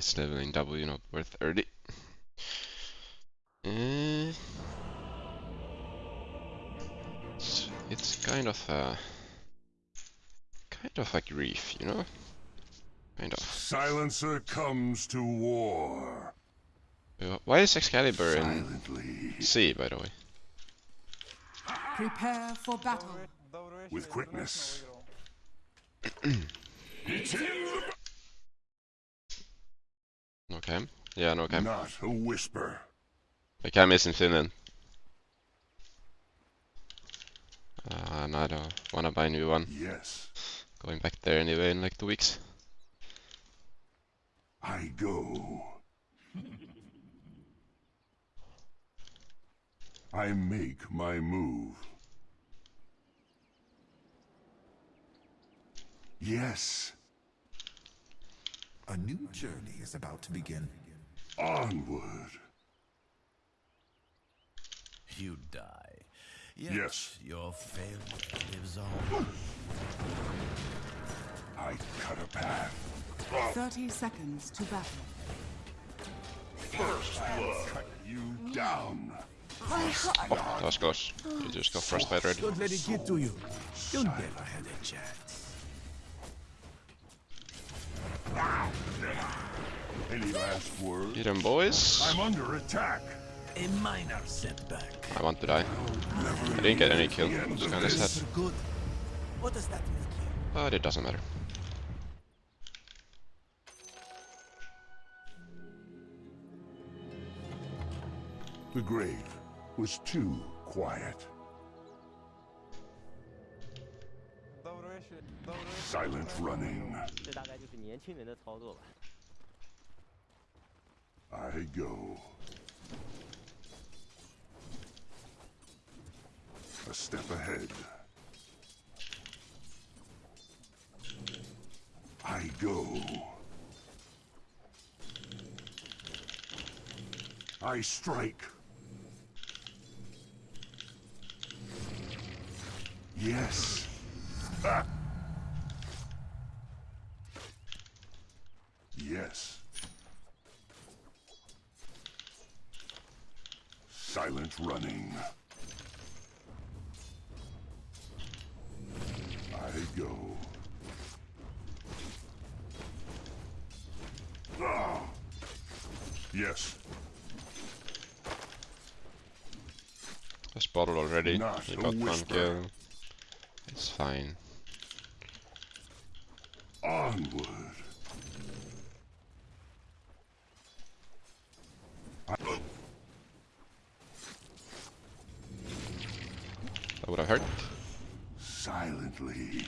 It's leveling W not worth 30. Uh, it's, it's kind of a kind of a grief, you know? Kind of. Silencer comes to war. Uh, Why is Excalibur in C, by the way? Prepare for battle. With quickness. No cam? Yeah, no cam. Not a whisper. The cam is in Finland. Uh, and I don't wanna buy a new one. Yes, Going back there anyway in like two weeks. I go. I make my move. Yes, A new journey is about to begin. onward. You die. Yet Yes. Your failure lives on. I cut a path. 30 seconds to battle. First blood. Cut you down. That was close. You just got frostbite Don't let it get to you. You never had a chance. Any last words? Get 'em, boys. I'm under attack. A minor setback. I want to die. I didn't get any kill. It's kinda sad. Good. What does that make you? But it doesn't matter. The grave was too quiet. Silent running. 这大概就是年轻人的操作吧。 I go. A step ahead. I go. I strike. Yes. Ah. Silent running. I go. Ah. Yes, I spotted already. Not got one kill. It's fine. onward. That would have hurt. Silently.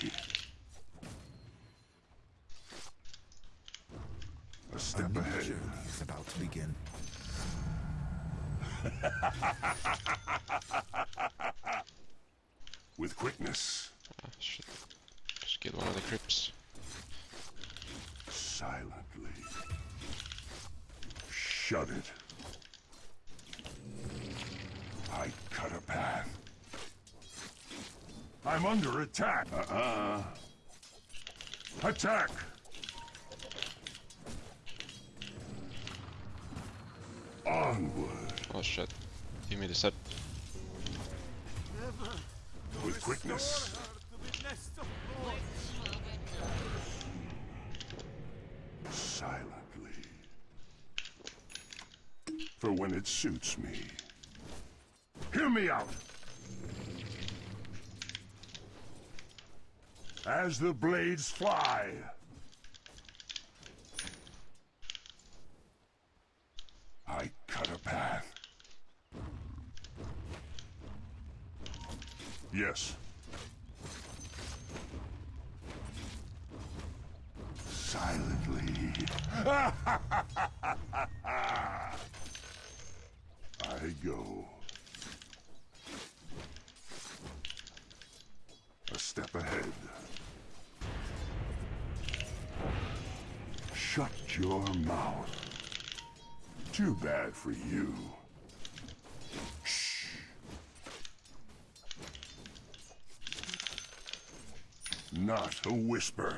A A step new ahead. journey is about to begin. With quickness. Ah, shit. Just kill one of the creeps. Silently. Shut it. I cut a path. I'm under attack. Uh-uh. Attack! Onward. Oh shit. Give me the set. With quickness. Silently. For when it suits me. Hear me out! As the blades fly. I cut a path. Yes. Silently. I go. A step ahead. Shut your mouth. Too bad for you. Shh. Not a whisper.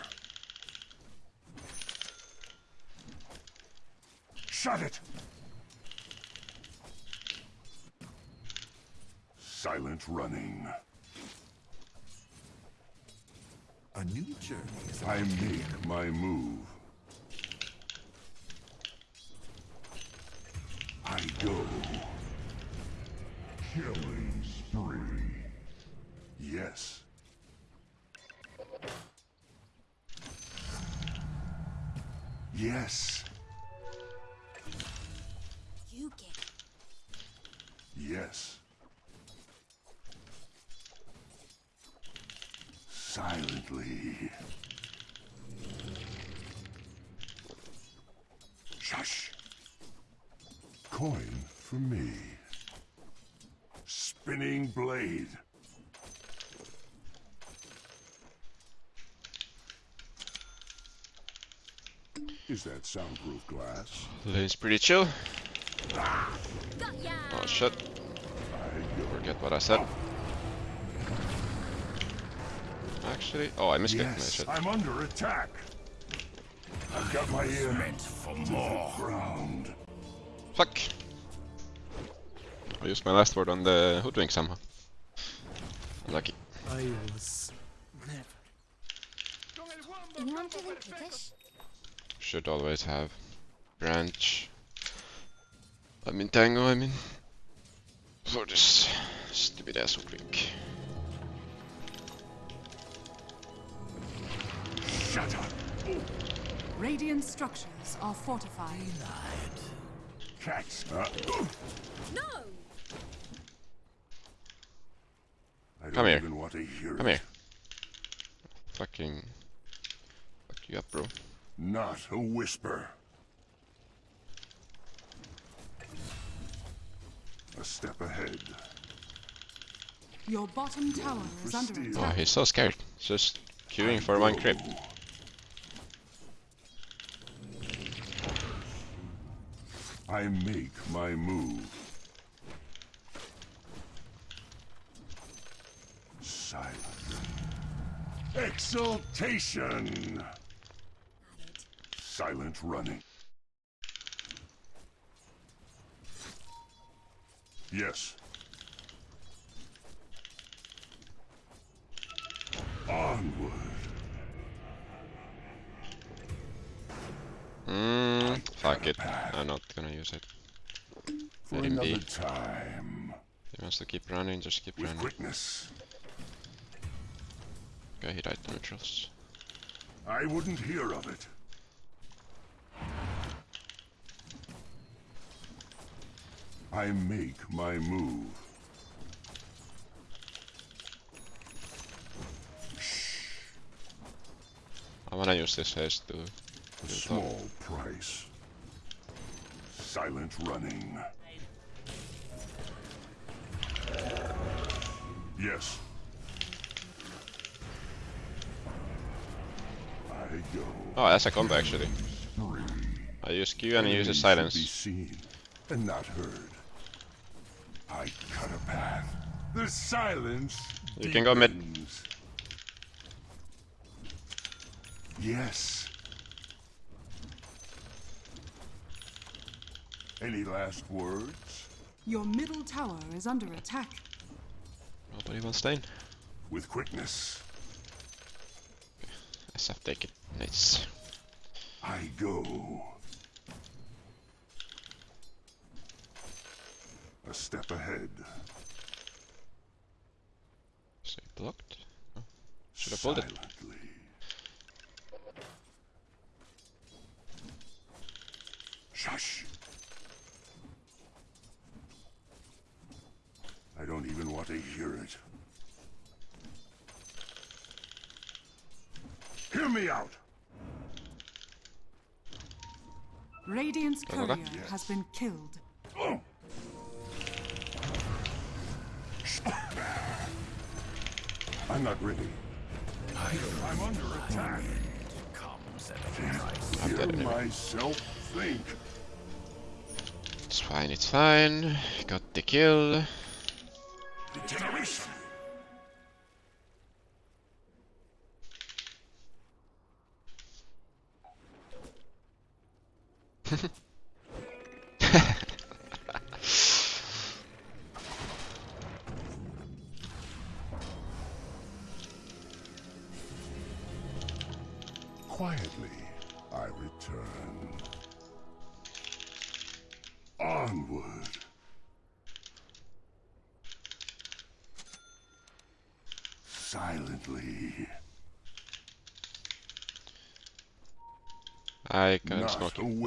Shut it! Silent running. A new journey is I make my move. I go. Killing Silently. Shush. Coin for me. Spinning blade. Is that soundproof glass? Lane's pretty chill. got. Oh shit. Forget what I said. Actually, oh I missed it. Yes, shit. I'm under attack. I've got my ear meant for more. Ground. Fuck! I used my last word on the hoodwink somehow. Lucky. I was never. Anyone feeling? Should always have branch. I mean tango, I mean. For this stupid ass hoodwink. Shut up. Radiant structures are fortified. Cats. Uh, No. I don't Come here. even want to hear Come it. here. Fucking. Fuck you up, bro. Not a whisper. A step ahead. Your bottom tower is under attack. Oh, he's so scared. Just queuing for one creep. I make my move. Silent. Exultation. Silent running. Yes. Onward. Mmm, fuck it. I'm not gonna use it. For Let him be. time. He wants to keep running, just keep With running. quickness. Okay, he died to neutrals. I wouldn't hear of it. I make my move. I wanna use this haste to A small price. Silent running. Yes. I go. Oh, that's a combo actually. I use Q and Enemies uses silence. Be seen and not heard. I cut a path. The silence. You can go mid. Yes. Any last words? Your middle tower is under attack. Nobody wants Stain. With quickness, SF take it. Nice. I go. A step ahead. So he blocked. Oh. Should have pulled it. Shush. I don't even want to hear it. Hear me out. Radiant's Okay. courier has been killed. Oh. I'm not ready. I'm under attack. Comes I'm Hear dead myself think. It's fine, it's fine. Got the kill. Generation.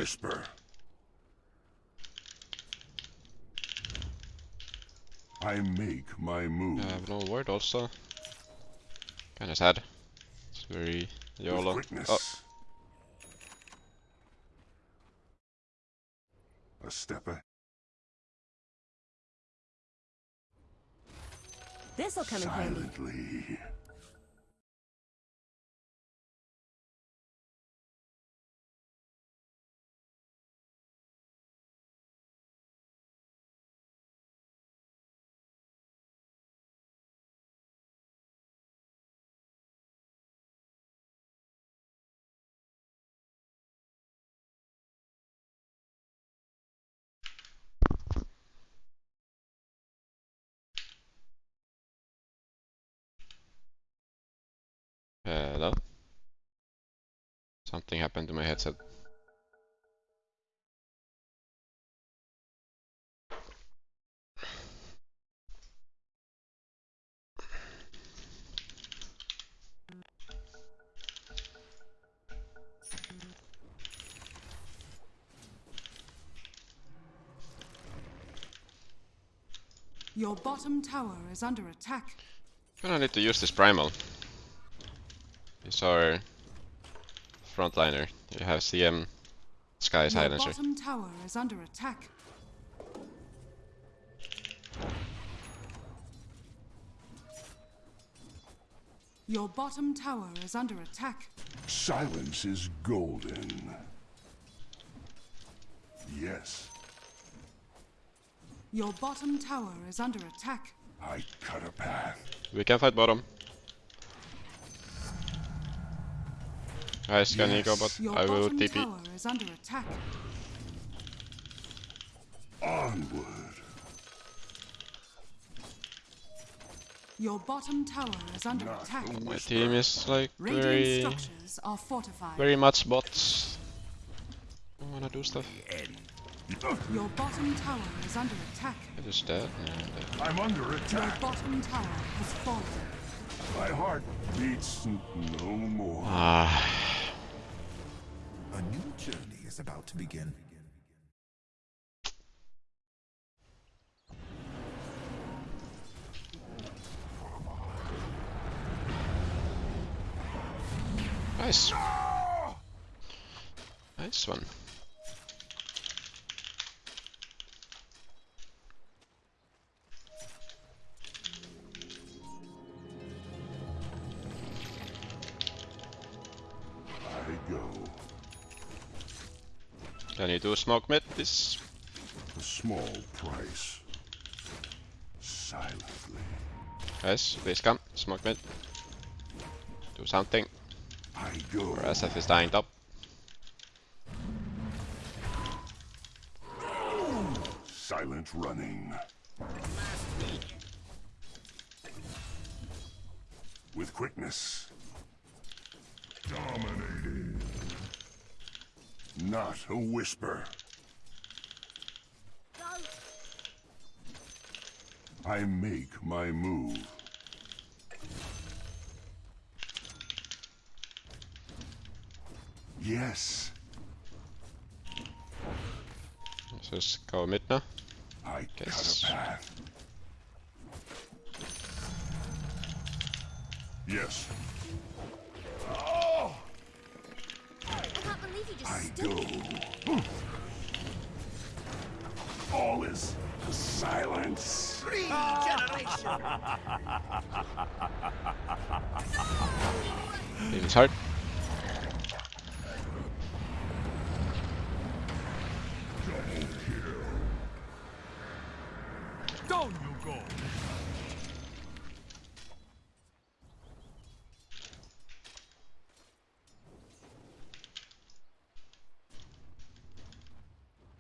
whisper. I make my move. I have no word also. Kinda sad. It's very with YOLO. Oh, A stepper. This'll come in handy. Uh, hello. Something happened to my headset. Your bottom tower is under attack. I'm Gonna need to use this primal. He's our frontliner. You have CM Sky Your Silencer. bottom tower is under attack. Your bottom tower is under attack. Silence is golden. Yes, Your bottom tower is under attack. I cut a path. We can fight bottom. Guys, can you go Yes. bot? Your I will bottom TP. is under attack. Onward. Your bottom tower is under Not attack. My team is like Radiant very, structures are fortified. very much bots. I wanna do stuff. Your bottom tower is under attack. It is dead. Yeah, dead. I'm under Your attack. bottom tower has fallen. My heart beats no more. Ah, A new journey is about to begin. nice. Nice one. Do smoke mid? This A small price. Silently. guys, please come. Smoke mid. Do something. I go. Or SF is dying top. Silent running. With quickness. Dominating. Not a whisper. I make my move. Yes, Let's just go mid now. I Guess. cut a path. Yes, I stood go. All is silence. Team is hard.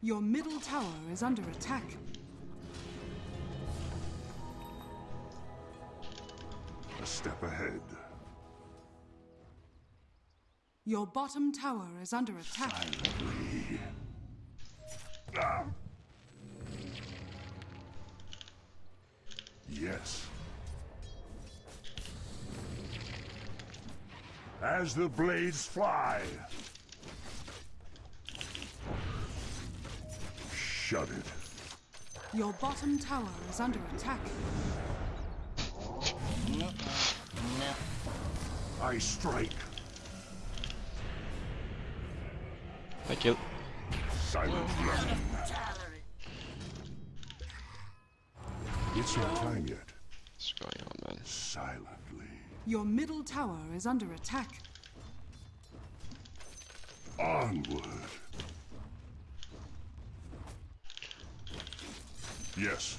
Your middle tower is under attack. A step ahead. Your bottom tower is under attack. Yes. As the blades fly. Shut it. Your bottom tower is under attack. I strike. I kill. Silent running. It's not time yet. What's going on, man? Silently. Your middle tower is under attack. Onward. Yes.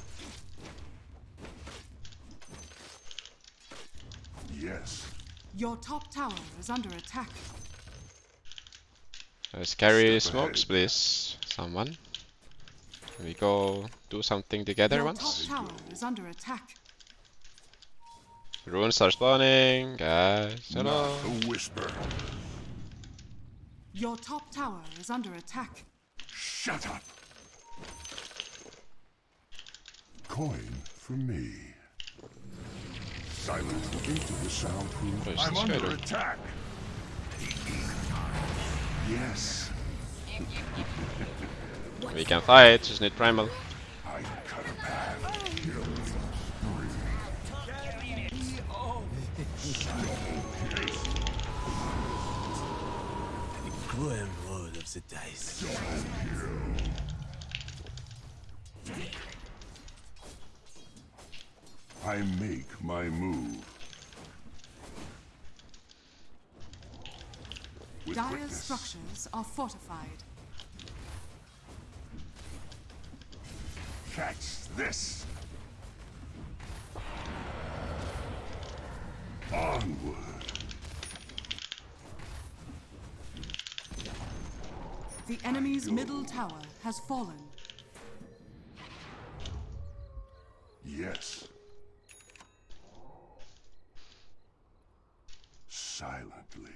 Yes. Your top tower is under attack. Let's carry Step smokes, ahead. please. Someone. Can we go do something together once? Your once? top tower is under attack. Runes are spawning, guys. Hello. Not a whisper. Your top tower is under attack. Shut up. Coin for me. Silent into the soundproof. What is I'm this guy under doing? attack. Yes. We can fight, just need primal. I cut a path. The cruel road of the dice. I make my move. With Dire structures are fortified. Catch this. Onward. The enemy's middle tower has fallen. Yes. Silently.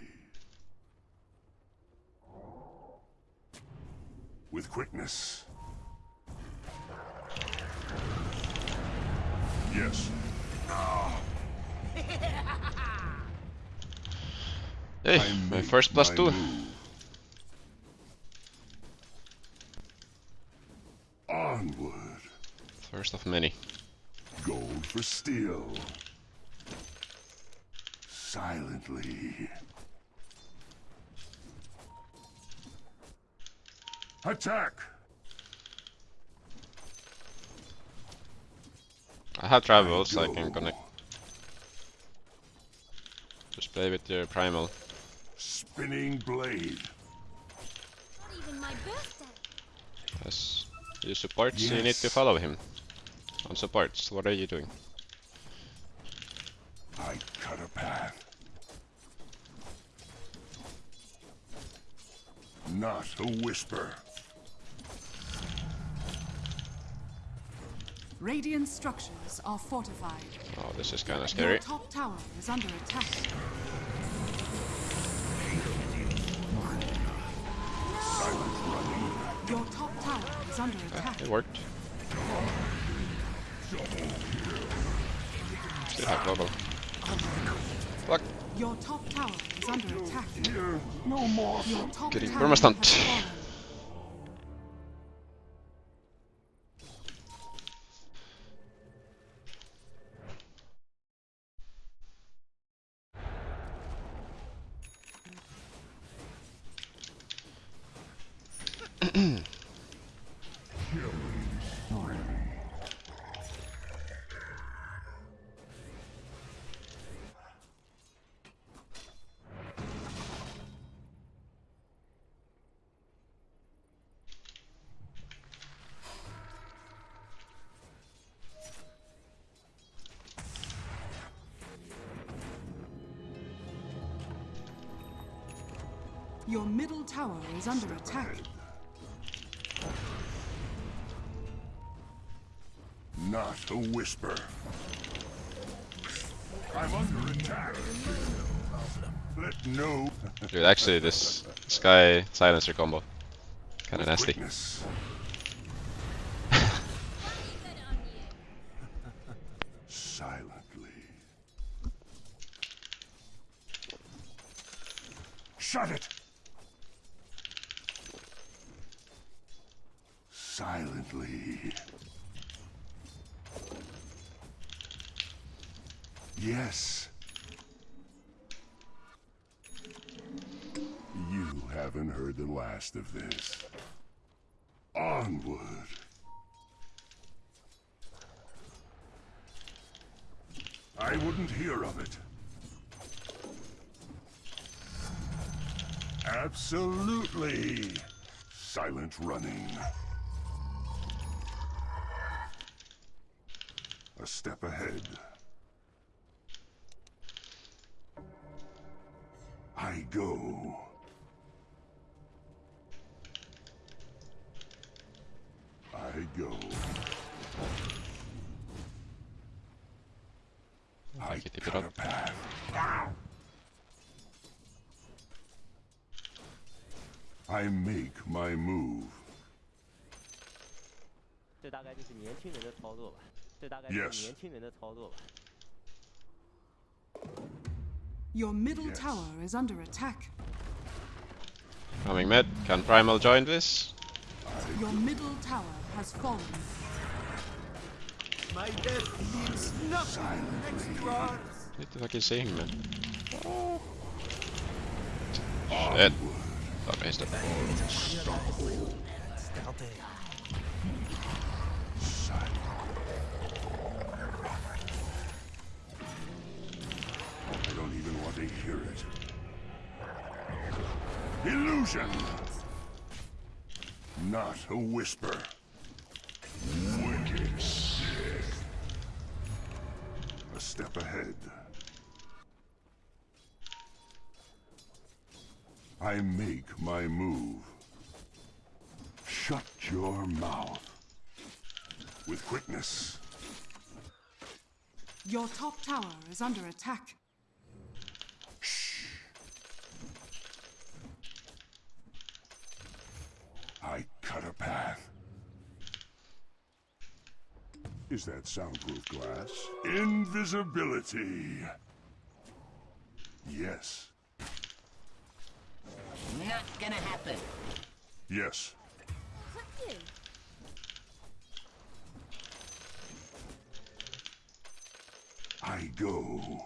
With quickness. Yes. Hey, I my make first plus two. move. Onward. First of many. Gold for steel. Silently. Attack! I have travels, so I can connect. Just play with your primal. Spinning blade. Not even my birthday. As you support, so you need to follow him. On supports, what are you doing? I cut a path. Not a whisper. Radiant structures are fortified. Oh, this is kinda Your scary. top tower is under attack. Is under attack. It worked. Still have global. Fuck. Your top tower is under attack. No more. Your top Getting tower perma-stunned. has fallen. Your middle tower is under attack. A whisper. I'm under attack. Let no Dude, actually, this Sky silencer combo. Kinda nasty. witness. silently. Shut it! Silently. Yes. You haven't heard of this. Onward. I wouldn't hear of it. Absolutely. Silent running. A step ahead. I go. go. I get it up. I make my move. Yes. Your middle yes. tower is under attack. Coming mid. Can Primal join this? Your middle tower has fallen. My death means nothing next to ours. Need to fucking see him, man. Ah. Shit. Thought I missed it. I don't even want to hear it. Illusion! Not a whisper. Wicked Sith. A step ahead. I make my move. Shut your mouth. With quickness. Your top tower is under attack. I cut a path. Is that soundproof glass? Invisibility. Yes. Not gonna happen. Yes. You. I go.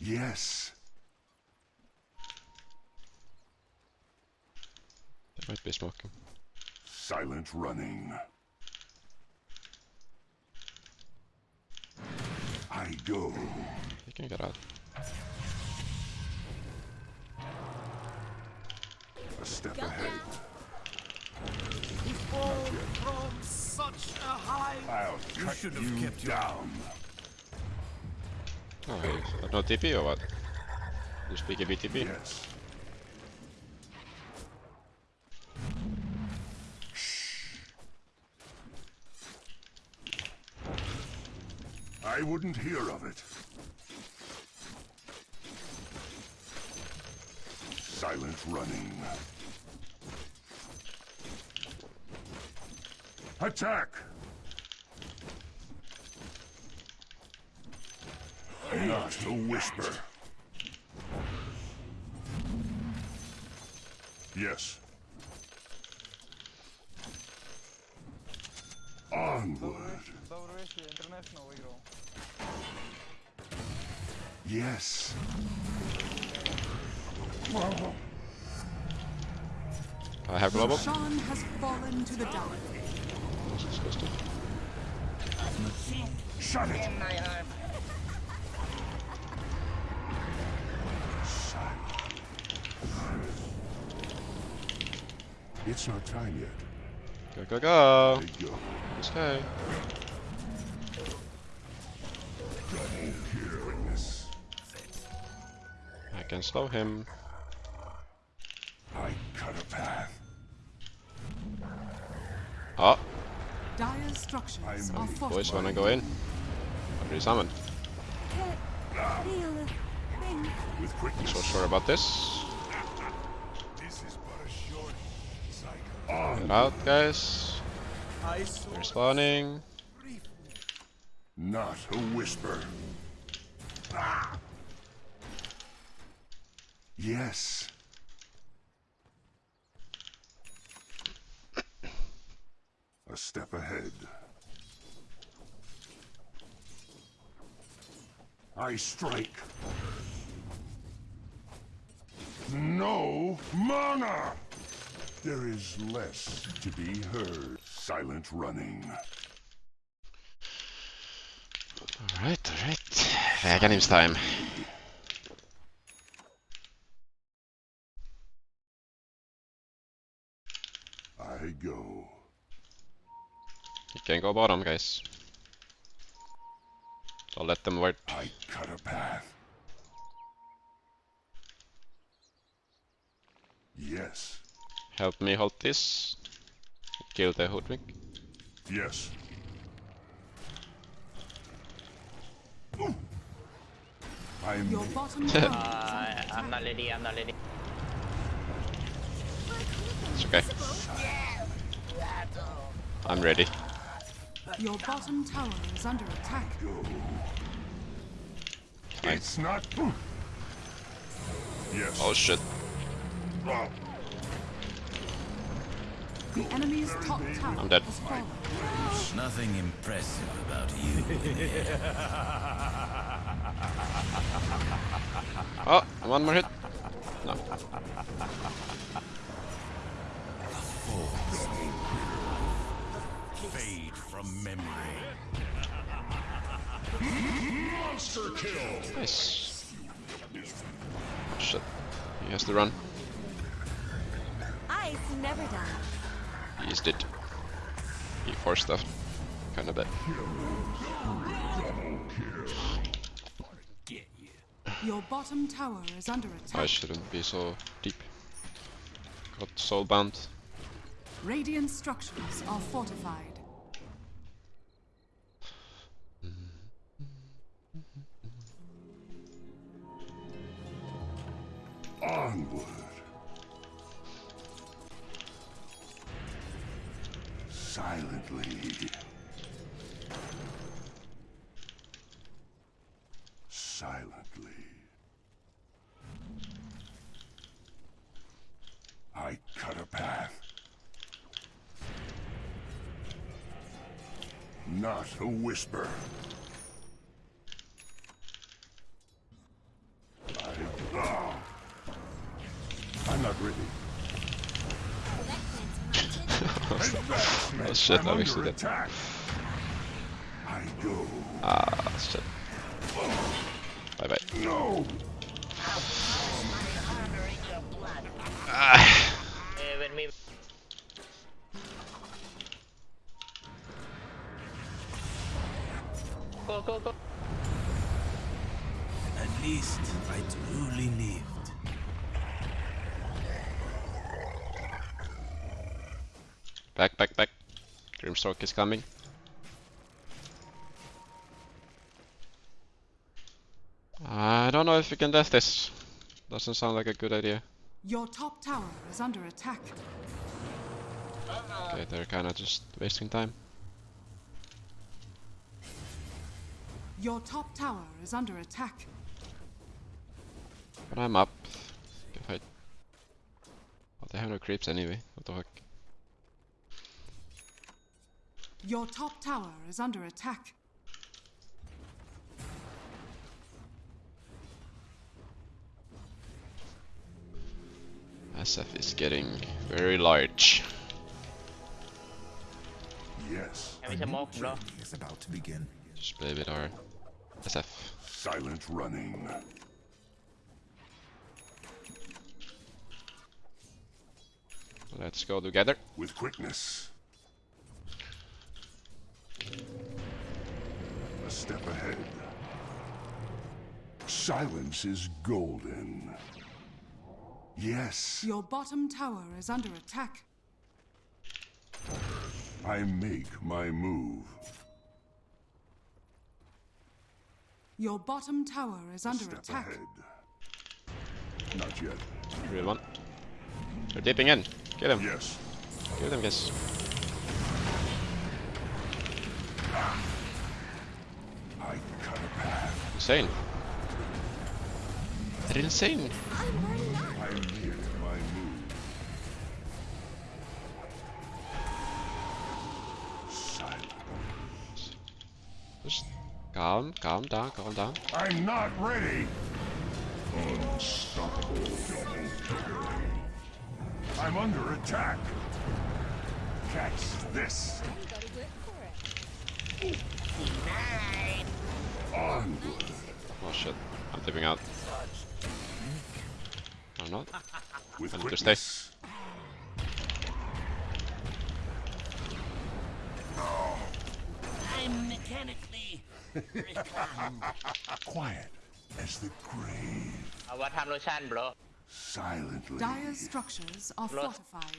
Yes. Might be smoking. Silent running. I go. He can get out. A step Got ahead. He fall from such a high. I'll You should have you kept your- down. Oh, he got no TP or what? You speak a BTP? Yes. I wouldn't hear of it. Silent running. Attack! Not a whisper. Yes. Onward. Yes. I have global. Sean has fallen to the dark. That's disgusting. Shut it. In my arm. It's not time yet. Go, go, go! Let it go. Let's go. Can slow him. I cut a path. Oh, Dire's structures I are made boys wanna go in? I'll resummoned. Can't feel a thing. With quickness. So sure about this. This is but a short cycle. Get out, guys. I saw They're spawning. Not a whisper. Ah! Yes. A step ahead. I strike. No mana! There is less to be heard. Silent running. Alright, alright. Räkenimstime. I go. You can go bottom, guys. So let them wait. I cut a path. Yes. Help me hold this. Kill the hoodwink. Yes. I'm Your bottom Uh, I'm not ready. I'm not ready. It's okay. I'm ready. your bottom tower is under attack. It's not. Yes. Oh shit. The enemy's top tower I'm dead. has fallen. nothing impressive about you. Oh, one more hit. From memory. Nice. Shit. He has to run. Ice never die. He is dead. He forced stuff. Kinda bad. Your bottom tower is under attack. I shouldn't be so deep. Got soulbound. Radiant structures are fortified. Onward. Silently. Silently. I cut a path. Not a whisper. I, ah. I'm not ready. Oh shit, I'm I under wasted it. attack. I go. Ah, shit. Bye bye. No. Grimstroke is coming. I don't know if we can death this. Doesn't sound like a good idea. Your top tower is under attack. Okay, they're kinda just wasting time. Your top tower is under attack. But I'm up. Can fight. Oh, they have no creeps anyway. What the fuck? Your top tower is under attack. SF is getting very large. Yes. A Kami new journey is about to begin. Just play with our SF. Silent running. Let's go together. With quickness. A step ahead. Silence is golden. Yes, Your bottom tower is under attack. I make my move. Your bottom tower is under Step attack. ahead. Not yet. Real one. They're dipping in. Get him. Yes. Kill them, guys. I cut a path. Insane. They're insane. I'm learning now. I make my move. Silence. Just calm, calm down, calm down. I'm not ready. Unstoppable. I'm under attack. Catch this. Onward. Oh shit. I'm tipping out. I'm not. With I'm quickness. to stay. Quiet as the grave. Uh, what happened, bro? Silently. Dire structures are bro. fortified.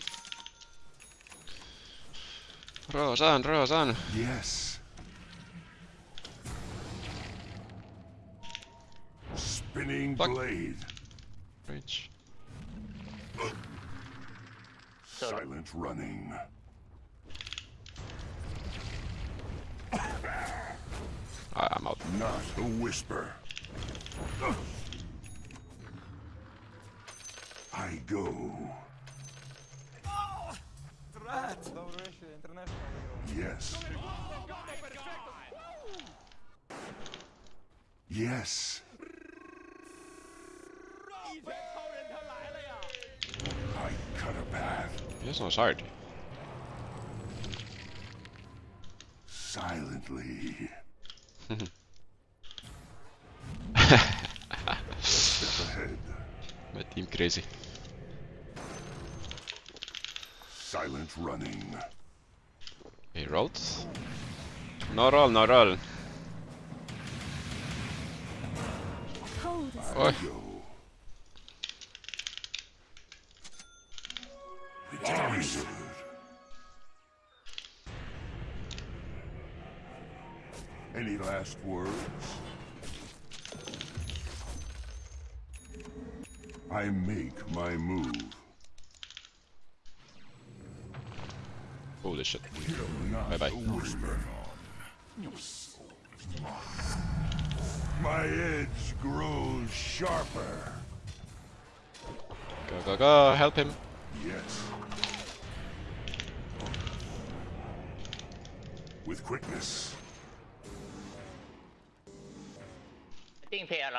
Roshan, Roshan. Yes. Spinning Fuck. blade. Bridge. Silent running. I, I'm out. Not a whisper. I go. Yes. Yes. I cut a path He's not hard. silently. Step ahead. My team crazy. Silent running. He rolled. No roll, no roll. Hold last words? I make my move. Holy shit. Bye bye. whisper. My edge grows sharper. Go, go, go. Help him. Yes. With quickness.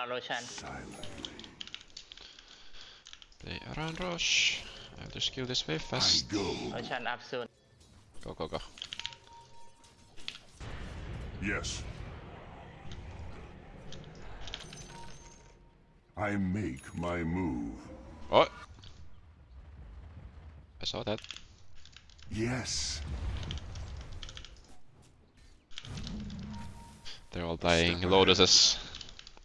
around Roshan. They around Rosh. I have to skill this way fast. I go. Roshan up soon. Go, go, go. Yes. I make my move. What? I saw that. Yes. They're all dying. Lotuses.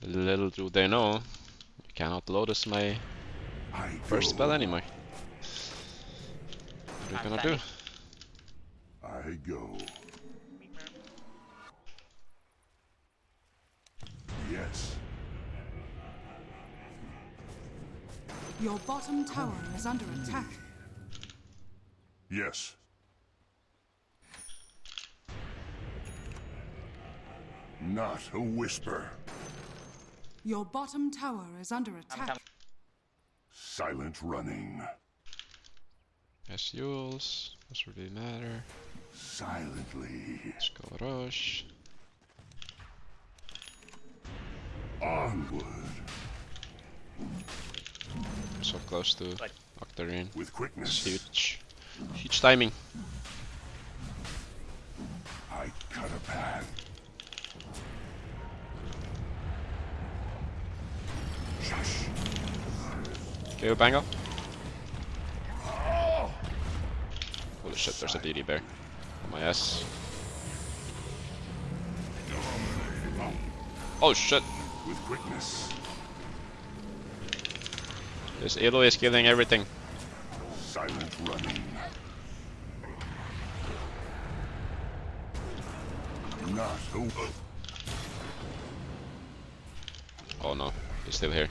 Little do they know, you cannot lotus my first spell anymore. What are you gonna do? I go. Yes. Your bottom tower is under attack. Yes. Not a whisper. Your bottom tower is under attack. Silent running. As yours. Doesn't really matter. Silently. Let's go rush. Onward. So close to Octarine. With quickness. Huge. Huge timing. I cut a path. Okay, Pango. Holy shit, there's a DD bear. On my ass. Oh shit. With quickness. This Elo is killing everything. Silent running. Not a Oh no, he's still here.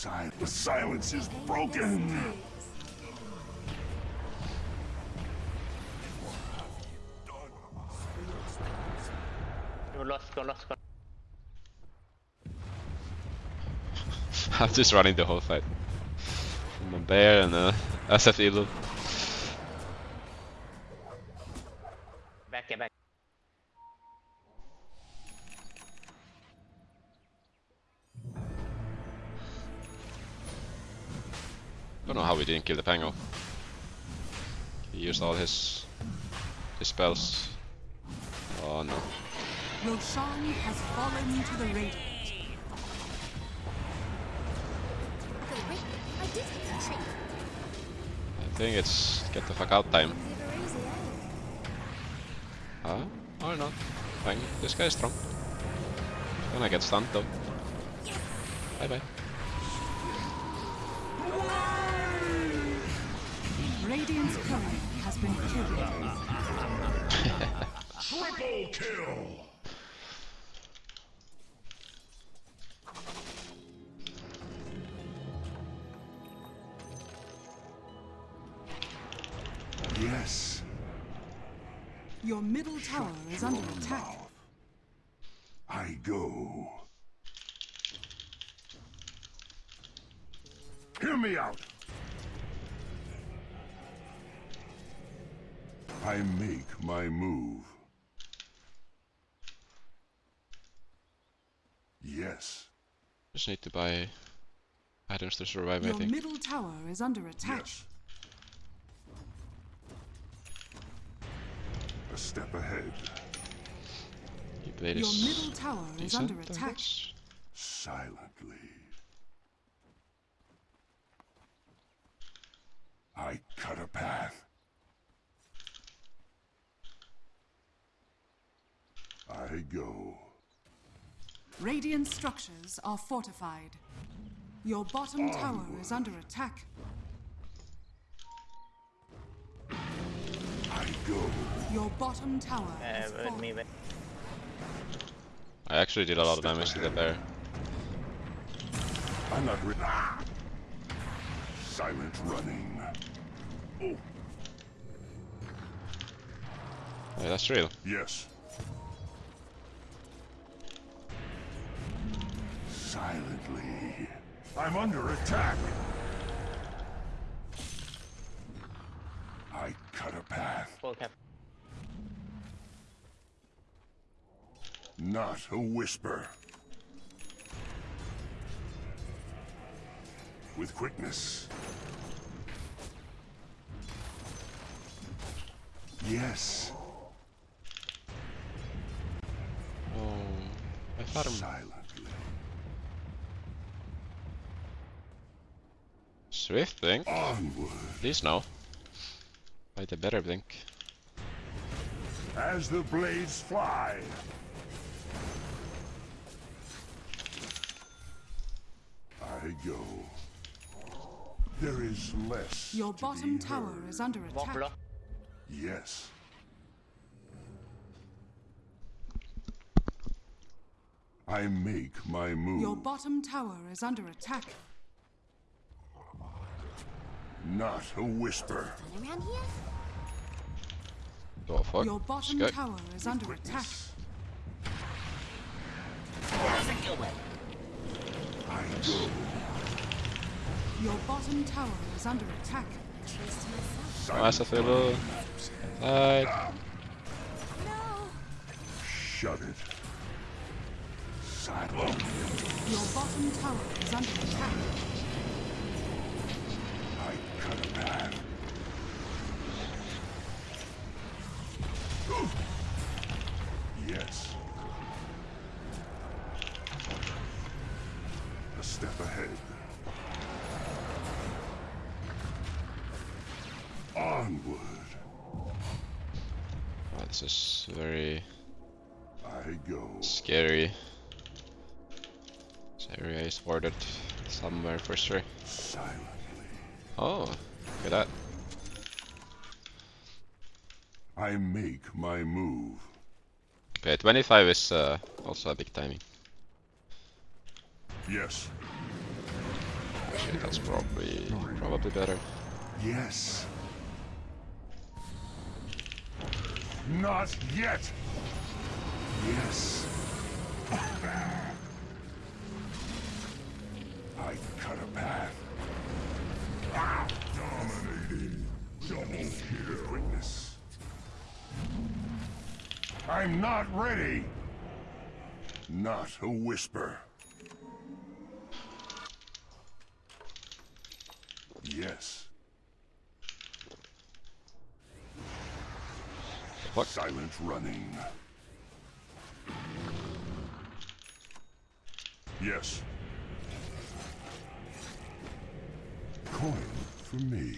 Sil- the silence is broken. Last go, last go. I'm just running the whole fight. I'm a bear and uh, a SF Elo. Didn't kill the Pango. He used all his his spells. Oh no. Roshan has fallen to the wait. I did hit the tree. I think it's get the fuck out time. Huh? Or not. Fine. This guy is strong. Gonna get stunned though. Bye bye. Radiant's courier has been killed. Triple kill! Yes. Your middle tower is under attack. I go. Hear me out. I make my move. Yes. Just need to buy items to survive, I think. Your think. middle tower is under attack. Yes. A step ahead. He played Your middle tower is under attack. silently. I cut a path. I go. Radiant structures are fortified. Your bottom tower is under attack. I go. Your bottom tower Uh, has with me, fallen. I actually did a lot of damage to the there. I'm not re- ah! Silent running. Oh, Hey, that's real. yes. Silently. I'm under attack. I cut a path. Full cap. Not a whisper. With quickness. Yes. Oh, I thought I'm... Silently. Swift Blink? Onward. Please no. By the better Blink. As the blades fly. I go. There is less. Your to bottom be tower heard. is under attack. Yes. I make my move. Your bottom tower is under attack. Not a whisper. Fun around here? Oh fuck. Your bottom Sky. tower is under attack. Quickness. I go. Your bottom tower is under attack. Truth to myself. SF Elo. Side. No! Shut it. Silent. Your bottom tower is under attack. Somewhere for sure. Oh, look at that. I make my move. Okay, 25 is uh, also a big timing. Yes. Actually, that's probably probably better. Yes. Not yet. Yes. I cut a path. Dominating. Double kill. Witness. I'm not ready. Not a whisper. Yes. Fuck. Silent running. Yes. Coin for me.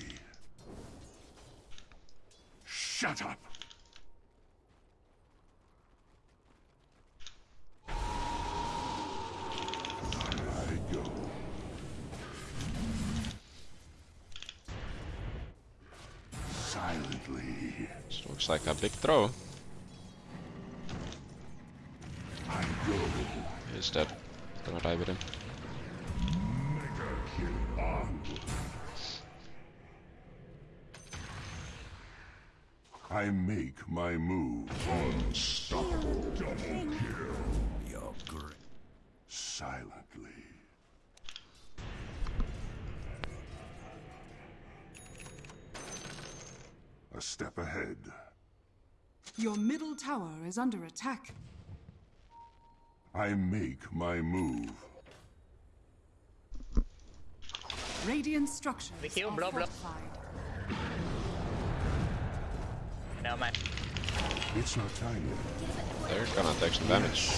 Shut up. Silently. This looks like a big throw. I go. He's dead. Gonna die with him. Mega kill onward. I make my move. Unstoppable double kill. You're great. Silently. A step ahead. Your middle tower is under attack. I make my move. Radiant structures kill, are blah, blah. Fortified. Never mind. It's not time yet. They're gonna take some damage.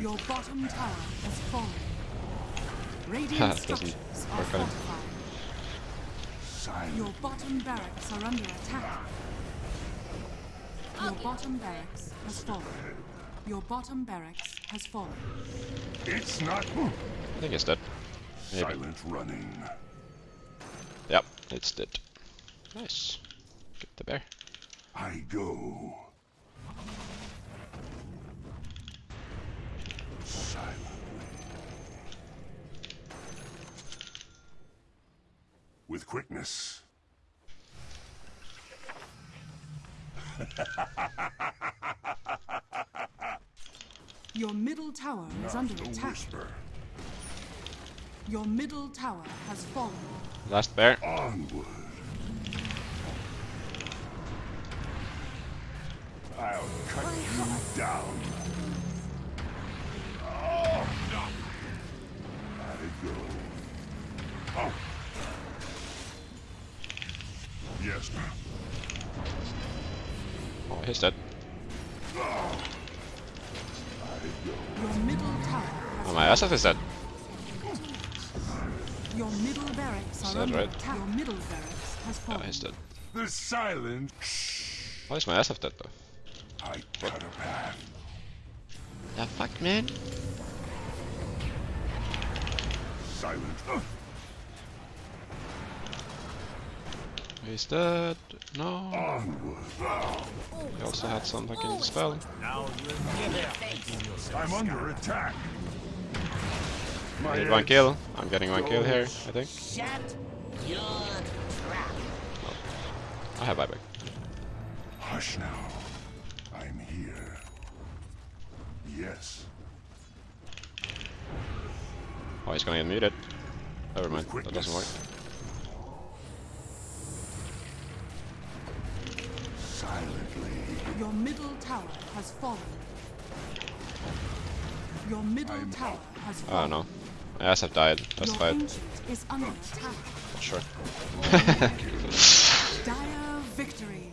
Your bottom tower has fallen. Radiant structures are work fortified. Silent. Your bottom barracks are under attack. Your bottom barracks has fallen. Your bottom barracks has fallen. It's not I think he's dead. Maybe. silent running. Yep, it's dead. Nice. Get the bear. I go. Silently. With quickness. Your middle tower is under attack. whisper. Your middle tower has fallen. Last bear. Onward. I'll cut you down. Oh, no. I go. Oh. Yes. Oh, he's dead. Your middle tower Oh, my SF is dead. Your middle barracks Is are that under right? attack. Your middle barracks has Oh, fallen. he's dead. The silent. Why is my SF dead though? I cut a path. The fuck, man? Silent. He's dead. No. Onward. He also had some fucking spell. I'm under attack. I My need one kill. I'm getting one kill here, I think. Shut your trap. I have buyback. Hush now. I'm here. Yes. Oh, he's gonna get muted. Never mind, that doesn't work. Silently. Your middle tower has fallen. Your middle I'm tower has fallen. Oh fallen. No. My SF died. That's Your fight. ancient is under attack. Sure. Dire victory.